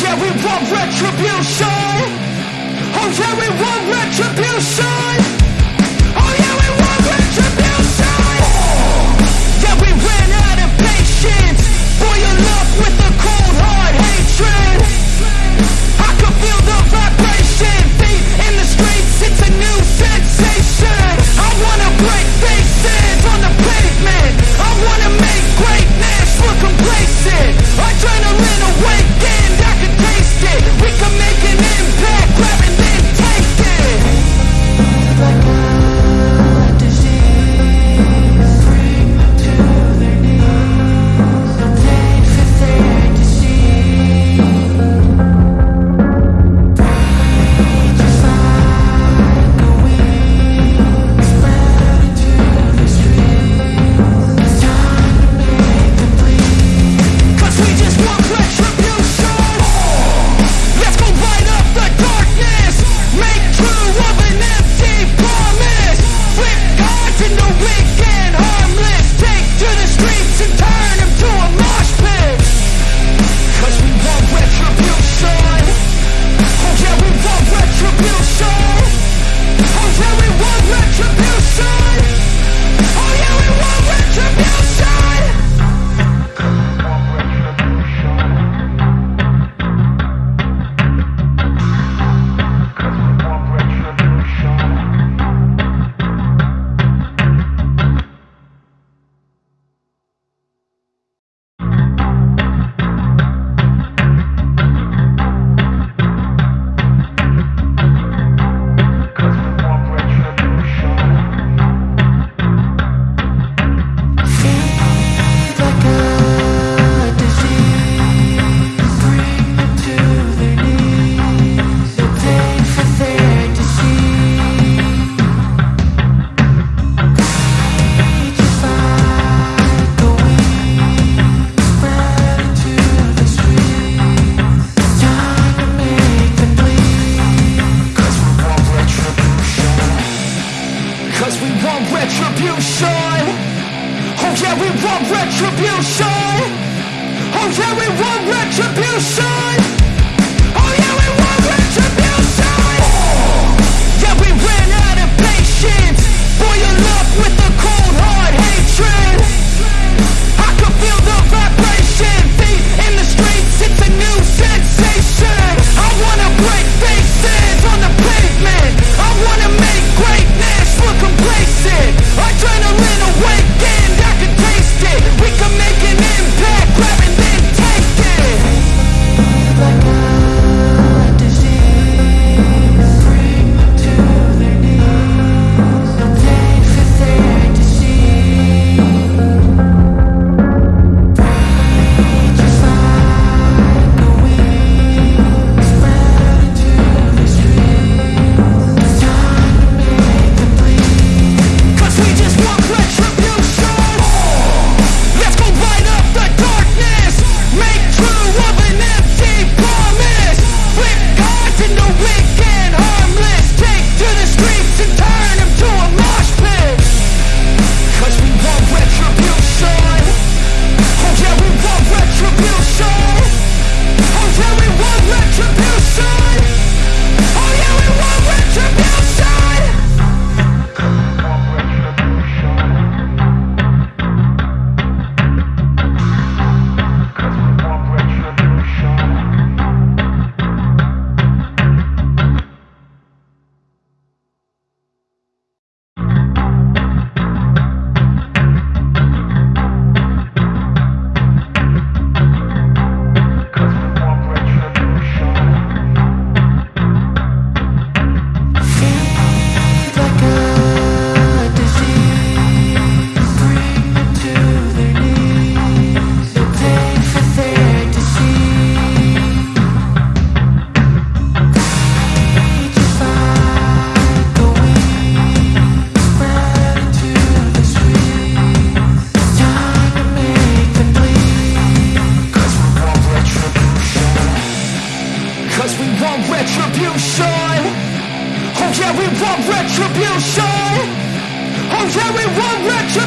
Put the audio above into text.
yeah, we want retribution. Oh yeah, we want retribution. retribution. Oh yeah, we want retribution. Oh yeah, we want retribution.